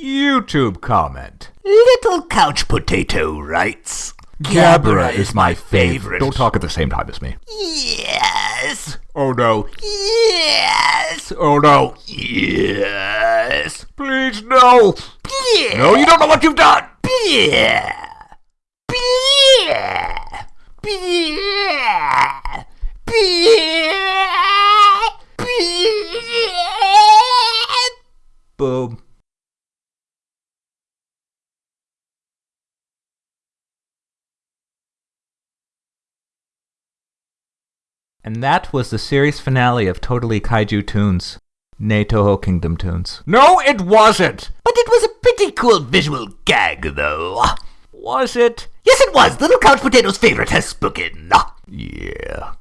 YouTube comment. Little Couch Potato writes. Gabara is my favorite. Don't talk at the same time as me. Yes. Oh no. Yes. Oh no. Yes. Please no. Yeah. No, you don't know what you've done. Yeah. Yeah. Yeah. Yeah. Boom. And that was the series finale of Totally Kaiju Tunes. Nay Toho Kingdom Tunes. No, it wasn't! But it was a pretty cool visual gag, though. Was it? Yes, it was. Little Couch Potato's favorite has spoken. Yeah.